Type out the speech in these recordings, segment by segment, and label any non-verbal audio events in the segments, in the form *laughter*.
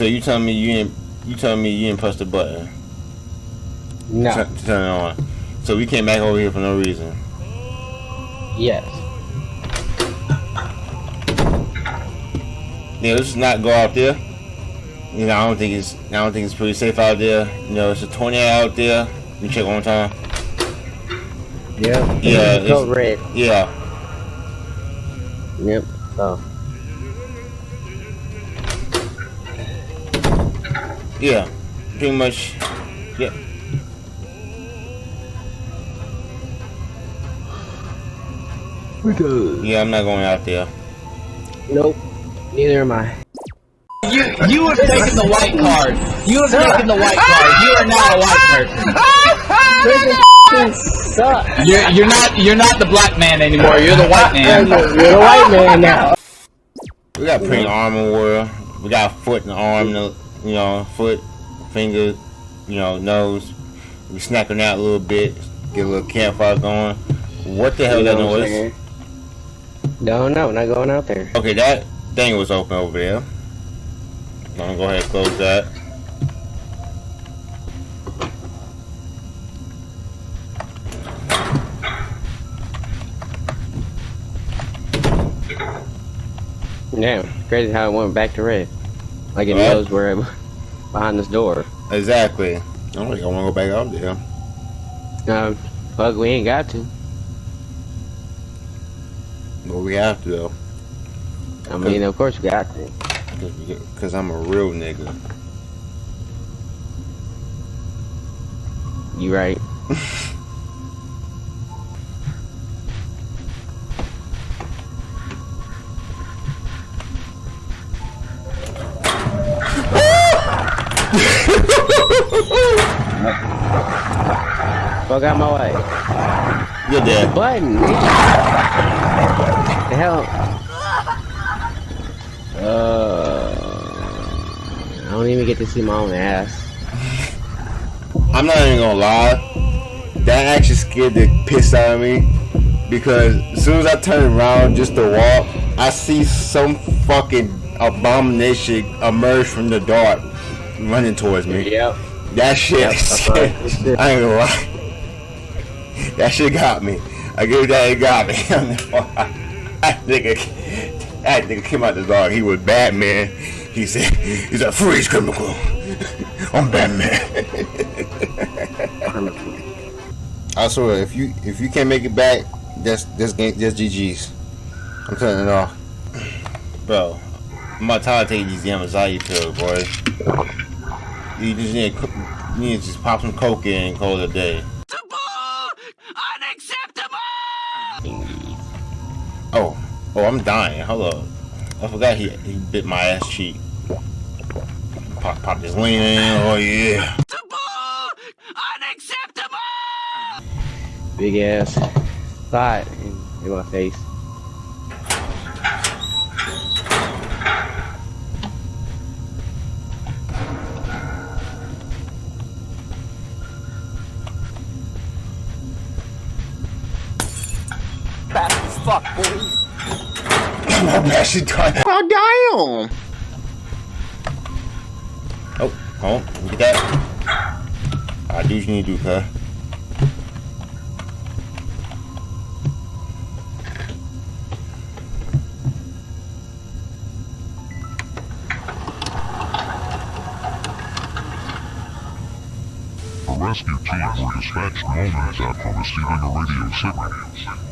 So you telling me you didn't you telling me you didn't press the button No. to, to turn it on? So we came back over here for no reason. Yes. Yeah, let's just not go out there. You know, I don't think it's I don't think it's pretty safe out there. You know, it's a tornado out there. Let me check one time. Yeah. Yeah, it's- red. Yeah. Yep. So. Yeah. Pretty much. Yeah. Yeah, I'm not going out there. Nope. Neither am I. You you have taken the white card. You have taken the white card. You are not a white person. Suck. You're you're not you're not the black man anymore. You're the white man. *laughs* You're man. the white man now. We got pretty armor warrior. We got foot and arm, no- you know, foot, finger, you know, nose. We snacking out a little bit, get a little campfire going. What the hell You that know what noise? saying? Don't know. Not going out there. Okay, that thing was open over there. I'm gonna go ahead and close that. Damn. Crazy how it went back to red. Like it What? knows where it, *laughs* behind this door. Exactly. I don't think I wanna go back out there. Um, fuck, we ain't got to. But we have to though. I mean, of course we got to. Cause I'm a real nigga. You right. Fuck out my way. You're dead. Button. the hell? Uh, I don't even get to see my own ass. I'm not even gonna lie. That actually scared the piss out of me. Because as soon as I turn around just to walk, I see some fucking abomination emerge from the dark running towards me. Yep. That shit, Yep. *laughs* I ain't gonna lie. That shit got me. I give that, it got me. *laughs* that nigga, that nigga came out the dark. He was Batman. He said, he's a freeze chemical. *laughs* I'm Batman. I swear, if you if you can't make it back, that's that's game, that's GG's. I'm turning it off, bro. I'm about tired of taking these Yamazaki pills, boy. You just need to, you need to just pop some coke in and call it a day. Oh, I'm dying. Hold up. I forgot he he bit my ass cheek. Pop, pop this lean in. Oh yeah. Unacceptable! Big ass thought in, in my face. I'm actually dying. Oh damn. Oh, oh, look at that. I do what you need to do, cuz. A rescue team were dispatched moments after receiving a radio signal.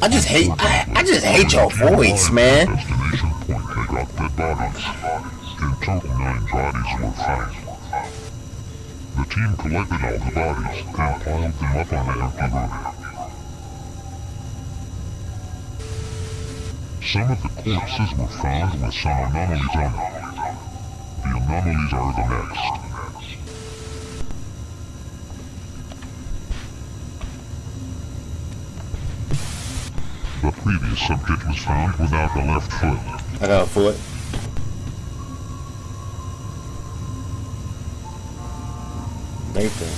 I just hate, I, I just hate your voice, man. Destination point, they got dead bodies. In total, nine bodies were found. The team collected all the bodies and piled them up on an empty road. Some of the corpses were found with some anomalies on them. The anomalies are the next. Previous subject was found without the left foot. I got a foot. Nathan.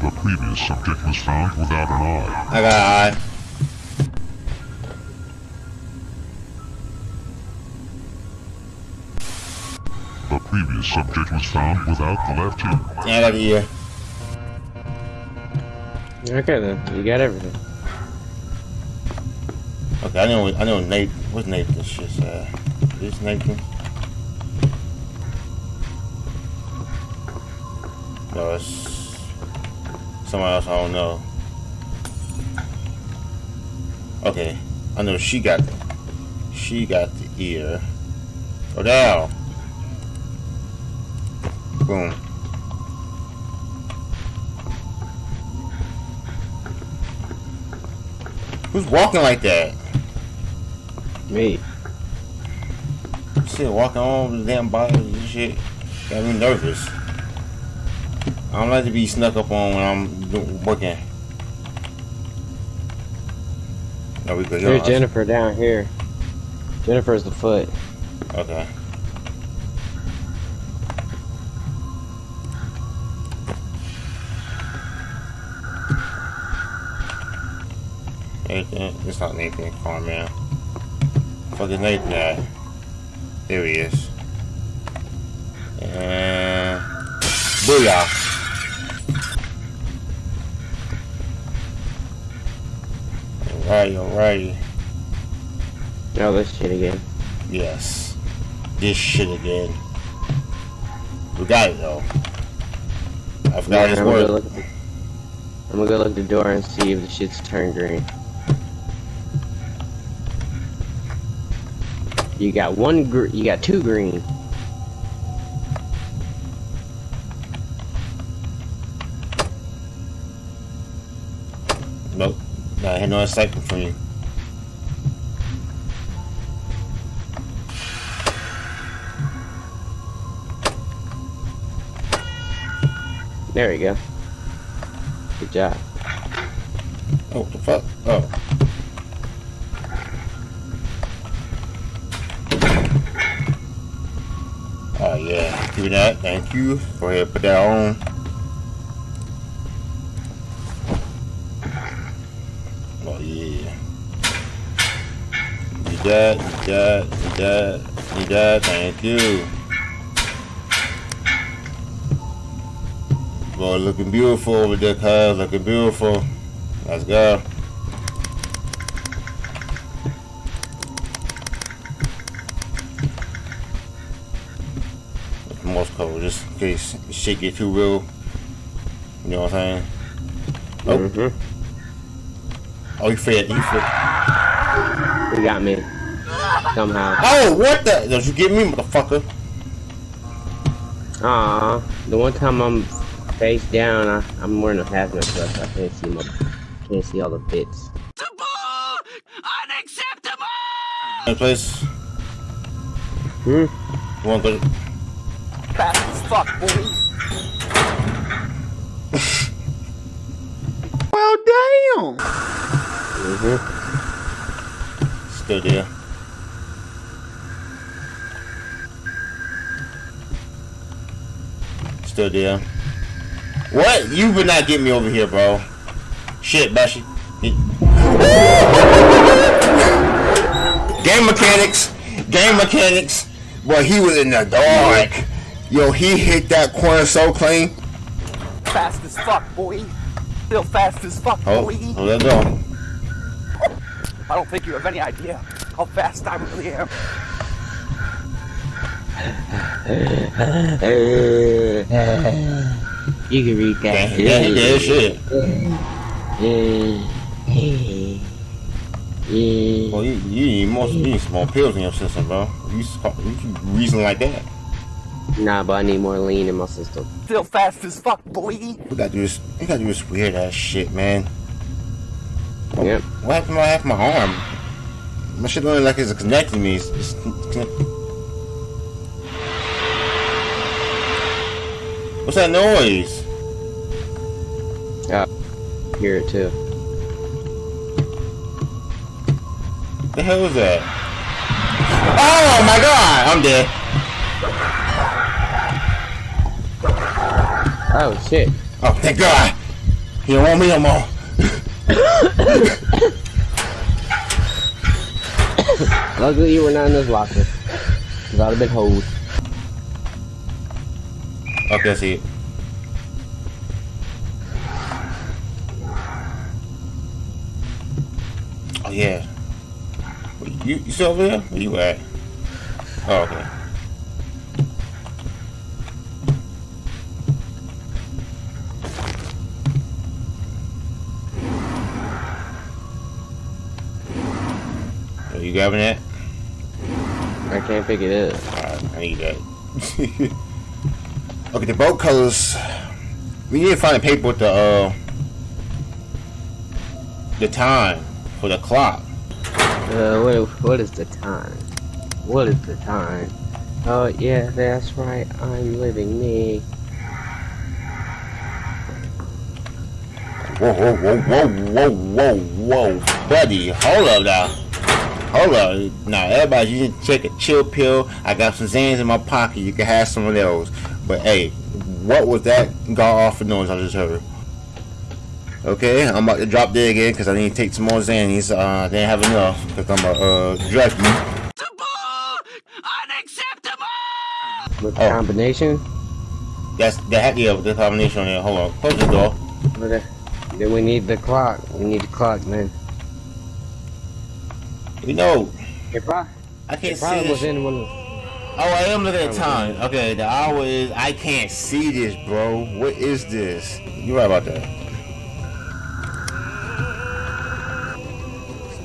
The previous subject was found without an eye. I got an eye. The previous subject was found without the left ear. Yeah, I got the ear. Okay then, you got everything. Okay, I know. I know. Nate. What's Nathan's shit? Uh, this Nathan. No, it's someone else. I don't know. Okay, I know she got. She got the ear. Go down. Boom. Who's walking like that? Me. Shit, walking on the damn body and shit. Got me nervous. I don't like to be snuck up on when I'm working. No, we. There's Jennifer down here. Jennifer's the foot. Okay. Nathan, it's not Nathan Carman. Is Nathan at? There he is. And booyah. Alright, alright. Oh, this shit again. Yes. This shit again. We got it though. I forgot his I'm gonna, word. look, I'm gonna go look the door and see if the shit's turned green. You got one gr- you got two green. Nope. I had no excitement from you. There we go. Good job. Oh, the fuck? Oh do that. Thank you. Go ahead, put that on. Oh yeah. Need that, need that, need that, need that. Thank you. Boy, looking beautiful over there, cuz. Looking beautiful. Let's go. Most just in case shit get too real. You know what I'm saying? Oh, Mm-hmm. oh, he fed, he fed. You got me. Somehow. Oh, what the? Don't you get me, motherfucker? Aw, the one time I'm face down, I, I'm wearing a hazmat vest. so I can't see my, can't see all the bits. That place. Hmm. You want fuck, boy. *laughs* Well, damn. Mm-hmm. Still there. Still there. What? You would not get me over here, bro. Shit, Bashi. *laughs* Game mechanics. Game mechanics. Boy, he was in the dark. Yo, he hit that corner so clean. Fast as fuck, boy. Still fast as fuck, Oh, boy. oh, let's go. I don't think you have any idea how fast I really am. you can read that. yeah, he did shit. Well, you, you need more, you need some more pills in your system, bro. You, s- you keep reasoning like that. Nah, but I need more lean in my system. Still fast as fuck, boy. We gotta do this. We gotta do this weird ass shit, man. Yep. What happened to my half my arm? My shit looking like it's connecting me. It's, it's, What's that noise? Yeah. Hear it too. The hell is that? Oh my god! I'm dead. Oh shit. Oh, thank God. You don't want me no more. Luckily you were not in this locker. Cause I'd have been. Okay, I see it. Oh yeah. You you still over there? Where you at? Oh okay. You grabbing that? I can't pick it up. Alright, I need that. *laughs* okay, the boat colors. We need to find a paper with the uh the time for the clock. Uh, what, what is the time? What is the time? Oh, yeah, that's right. I'm living me. Whoa, whoa, whoa, whoa, whoa, whoa, whoa, buddy, hold up now. Hold up. Now, everybody, you need to take a chill pill. I got some Zans in my pocket. You can have some of those. But hey, what was that god awful noise I just heard? Okay, I'm about to drop dead again because I need to take some more Xannies. Uh, I didn't have enough because I'm a uh, junkie. With the Oh. combination? That's that. Yeah, with the combination on there. Hold on, close the door. But, uh, then we need the clock. We need the clock, man. You know, It probably, I can't it probably see was this. in one Oh, I am looking at time. Okay, the hour is. I can't see this, bro. What is this? You right about that?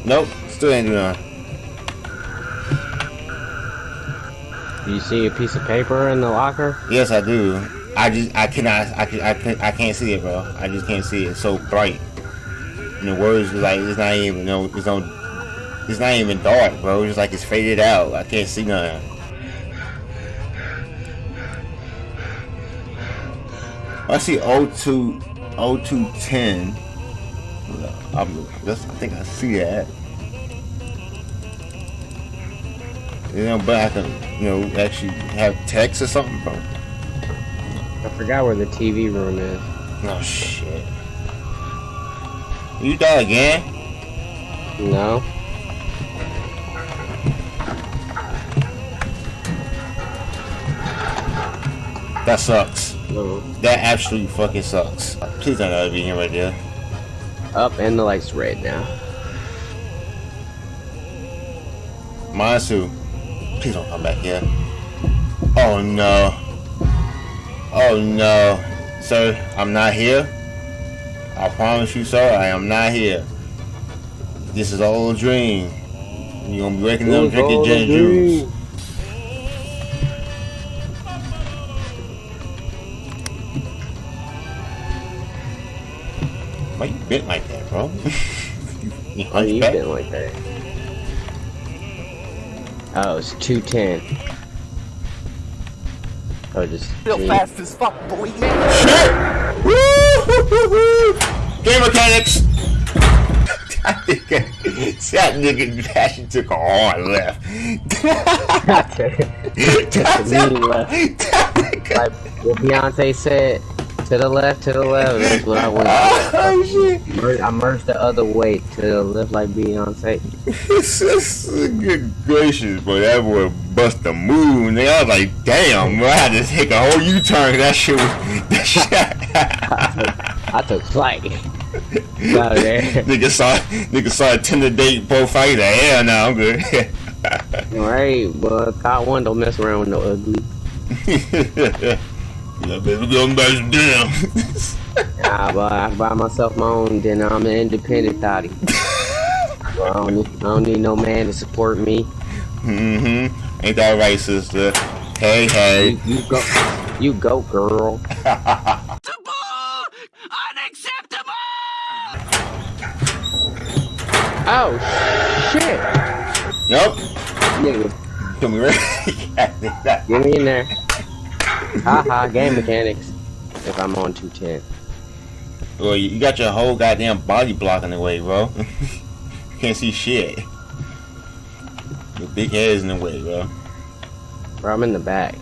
Nope, still ain't doing nothing. Do you see a piece of paper in the locker? Yes, I do. I just, I cannot, I can, I can, I can't see it, bro. I just can't see it. It's so bright. And the words like, it's not even, no, it's no, it's not even dark, bro. It's like it's faded out. I can't see nothing. I see 02, 0210. I'm, that's, I think I see that. You know, but I can, you know, actually have text or something, bro. I forgot where the TV room is. Oh shit. You die again? No? That sucks. No. That absolutely fucking sucks. Please don't ever be here right there. Up and the light's red now. Mansu, please don't come back here. Oh no. Oh no. Sir, I'm not here. I promise you, sir, I am not here. This is all a dream. You're gonna be waking up drinking gin juice. Why you bent like that, bro? you, you you hunchback? been like that. Oh, it's 210. Oh, just. Real G. fast as fuck, boy. Shit! Woo! Game mechanics! that nigga, that nigga Passion took a hard left. *laughs* That's a mean left. Like what Beyonce said, to the left, to the left. That's what I went. *laughs* oh shit! I merged the other way to the left, like Beyonce. Good *laughs* gracious, boy. That boy bust the move. Nigga, I was like, damn, bro. I had to take a whole U-turn. That shit was. *laughs* That shit. I took flight. Out of there. nigga saw, nigga saw a Tinder date profile. Like, hell no, I'm good. Right, but caught one don't mess around with no ugly. Yeah, baby, go back to damn. Nah, but I buy myself my own, then I'm an independent thotty. *laughs* I, don't need, I don't need no man to support me. Mm-hmm. Ain't that right, sister? Hey, hey. You, you go, you go, girl. *laughs* Oh shit! Nope. Nigga, Come here. get me in there. Haha, game mechanics. If I'm on 210. well, you got your whole goddamn body blocking the way, bro. *laughs* Can't see shit. Your big head's in the way, bro. Bro, I'm in the back.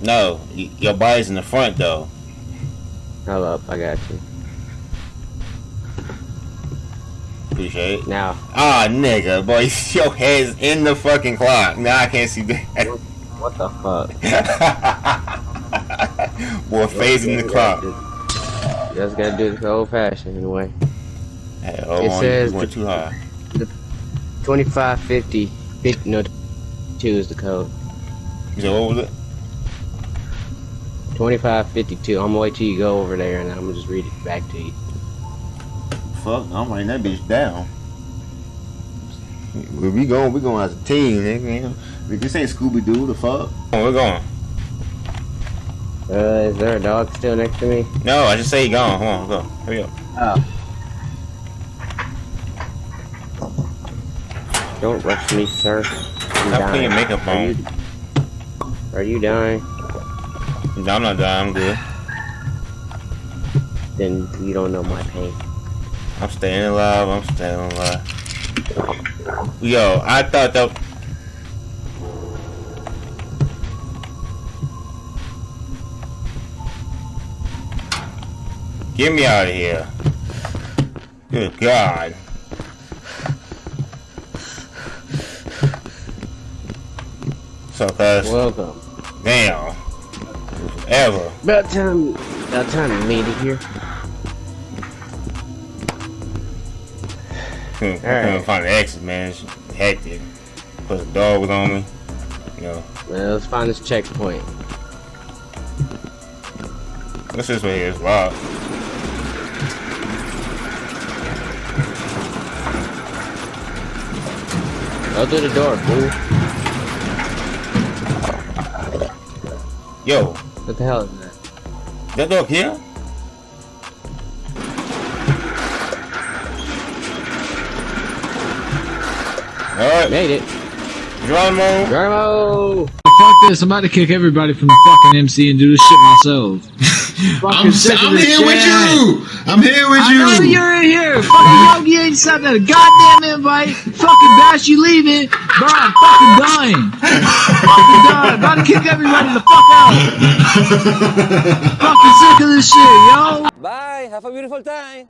No, your body's in the front, though. Hold up, I got you. Appreciate it. Now, Ah, nigga, boy, *laughs* your head's in the fucking clock. Now I can't see that. What the fuck? *laughs* Boy, phasing the clock. You just gotta do it the old fashioned anyway. Hey, It on, says you went too high. 2550, 50, no, 2 is the code. You said, what was it? 2552. I'm gonna wait till you go over there and I'm gonna just read it back to you. Fuck, I'm writing that bitch down. Where we going? We going as a team, nigga. This ain't Scooby Doo. The fuck? Oh, we're going. Uh, is there a dog still next to me? No, I just say he gone. Come on, go. Hurry up. Oh. Don't rush me, sir. I'm Stop putting your dying. makeup Are you, are you dying? No, I'm not dying. I'm good. Then you don't know my pain. I'm staying alive. I'm staying alive. Yo, I thought that. Get me out of here. Good God. So fast. Welcome. Damn. Ever. About time. About time you made it here. Couldn't, couldn't Alright. find the exit, man. It's hectic. Plus the dog was on me. You know. Well, let's find this checkpoint. What's this way here? It's locked. Go through the door, fool. Yo, What the hell is that? that dog here? Alright, Made it. Geronimo. Geronimo! Fuck this, I'm about to kick everybody from the fucking MC and do this shit myself. *laughs* I'm, I'm this here with you. I'm here with I know you. you're in here. Fucking Yogi ain't sent that goddamn invite. Fucking Bash, you leaving. Bro, I'm fucking dying. fucking dying. About to kick everybody the fuck out. *laughs* fucking sick of this shit, yo. Bye. Have a beautiful time.